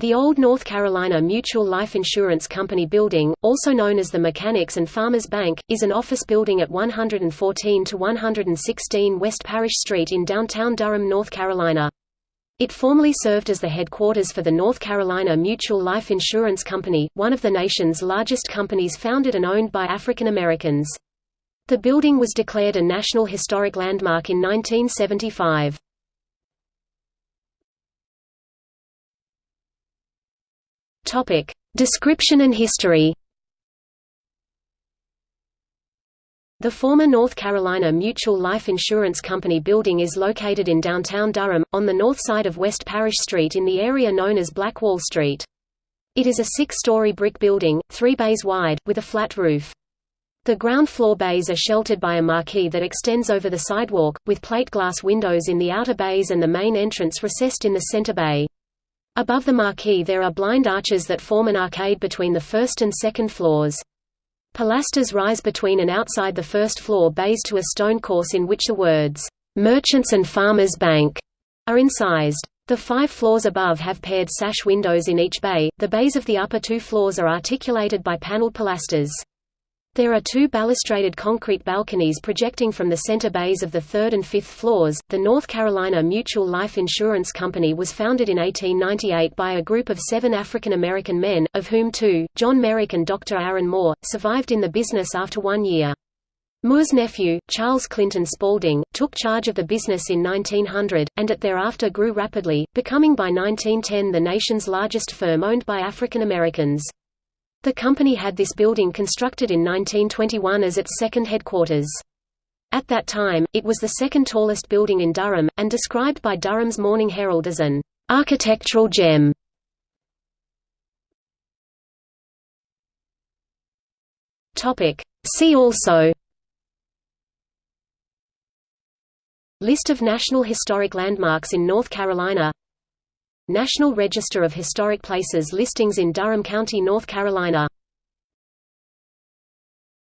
The old North Carolina Mutual Life Insurance Company building, also known as the Mechanics and Farmers Bank, is an office building at 114 to 116 West Parish Street in downtown Durham, North Carolina. It formerly served as the headquarters for the North Carolina Mutual Life Insurance Company, one of the nation's largest companies founded and owned by African Americans. The building was declared a National Historic Landmark in 1975. Topic: Description and history. The former North Carolina Mutual Life Insurance Company building is located in downtown Durham, on the north side of West Parish Street in the area known as Black Wall Street. It is a six-story brick building, three bays wide, with a flat roof. The ground floor bays are sheltered by a marquee that extends over the sidewalk, with plate glass windows in the outer bays and the main entrance recessed in the center bay. Above the marquee there are blind arches that form an arcade between the first and second floors. Pilasters rise between and outside the first floor bays to a stone course in which the words, "'Merchants and Farmers Bank' are incised. The five floors above have paired sash windows in each bay, the bays of the upper two floors are articulated by paneled pilasters. There are two balustraded concrete balconies projecting from the center bays of the third and fifth floors. The North Carolina Mutual Life Insurance Company was founded in 1898 by a group of seven African American men, of whom two, John Merrick and Dr. Aaron Moore, survived in the business after one year. Moore's nephew, Charles Clinton Spaulding, took charge of the business in 1900, and it thereafter grew rapidly, becoming by 1910 the nation's largest firm owned by African Americans. The company had this building constructed in 1921 as its second headquarters. At that time, it was the second tallest building in Durham, and described by Durham's Morning Herald as an architectural gem. See also List of National Historic Landmarks in North Carolina National Register of Historic Places listings in Durham County, North Carolina